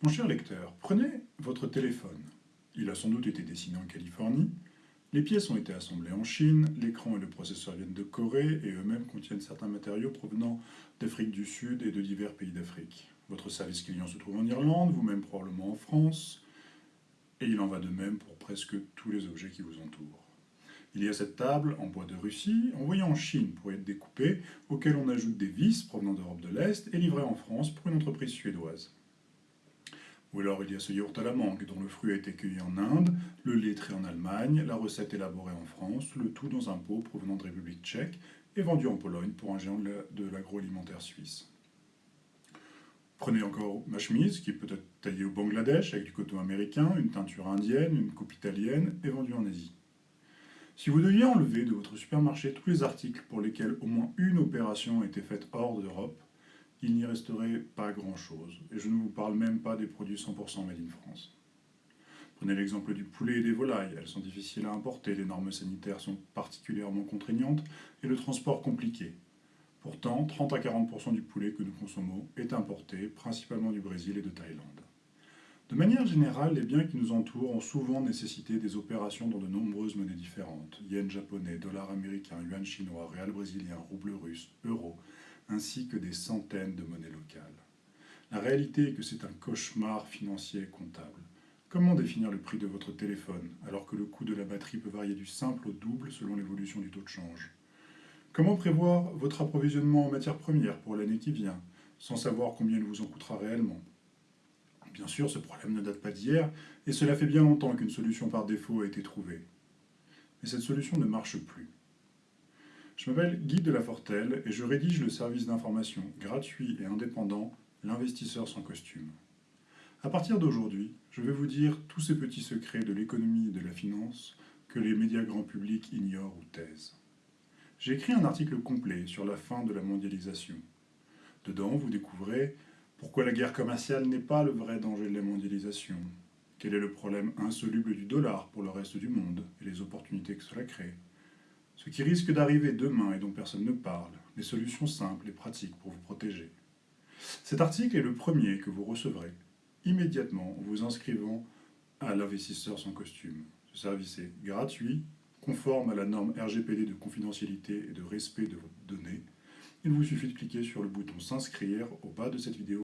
Mon cher lecteur, prenez votre téléphone. Il a sans doute été dessiné en Californie. Les pièces ont été assemblées en Chine, l'écran et le processeur viennent de Corée et eux-mêmes contiennent certains matériaux provenant d'Afrique du Sud et de divers pays d'Afrique. Votre service client se trouve en Irlande, vous-même probablement en France, et il en va de même pour presque tous les objets qui vous entourent. Il y a cette table en bois de Russie, envoyée en Chine pour être découpée, auquel on ajoute des vis provenant d'Europe de l'Est et livrée en France pour une entreprise suédoise. Ou alors il y a ce yaourt à la mangue, dont le fruit a été cueilli en Inde, le lait trait en Allemagne, la recette élaborée en France, le tout dans un pot provenant de République tchèque et vendu en Pologne pour un géant de l'agroalimentaire suisse. Prenez encore ma chemise, qui peut être taillée au Bangladesh avec du coton américain, une teinture indienne, une coupe italienne et vendue en Asie. Si vous deviez enlever de votre supermarché tous les articles pour lesquels au moins une opération a été faite hors d'Europe, il n'y resterait pas grand-chose. Et je ne vous parle même pas des produits 100% made in France. Prenez l'exemple du poulet et des volailles. Elles sont difficiles à importer, les normes sanitaires sont particulièrement contraignantes et le transport compliqué. Pourtant, 30 à 40% du poulet que nous consommons est importé, principalement du Brésil et de Thaïlande. De manière générale, les biens qui nous entourent ont souvent nécessité des opérations dans de nombreuses monnaies différentes. Yen japonais, dollar américain, yuan chinois, réal brésilien, rouble russe, euro, ainsi que des centaines de monnaies locales. La réalité est que c'est un cauchemar financier et comptable. Comment définir le prix de votre téléphone, alors que le coût de la batterie peut varier du simple au double selon l'évolution du taux de change? Comment prévoir votre approvisionnement en matières premières pour l'année qui vient, sans savoir combien il vous en coûtera réellement? Bien sûr, ce problème ne date pas d'hier, et cela fait bien longtemps qu'une solution par défaut a été trouvée. Mais cette solution ne marche plus. Je m'appelle Guy de la Fortelle et je rédige le service d'information gratuit et indépendant L'investisseur sans costume. À partir d'aujourd'hui, je vais vous dire tous ces petits secrets de l'économie et de la finance que les médias grand public ignorent ou taisent. J'ai écrit un article complet sur la fin de la mondialisation. Dedans, vous découvrez pourquoi la guerre commerciale n'est pas le vrai danger de la mondialisation, quel est le problème insoluble du dollar pour le reste du monde et les opportunités que cela crée, ce qui risque d'arriver demain et dont personne ne parle, les solutions simples et pratiques pour vous protéger. Cet article est le premier que vous recevrez immédiatement en vous inscrivant à l'investisseur sans costume. Ce service est gratuit, conforme à la norme RGPD de confidentialité et de respect de vos données. Il vous suffit de cliquer sur le bouton s'inscrire au bas de cette vidéo.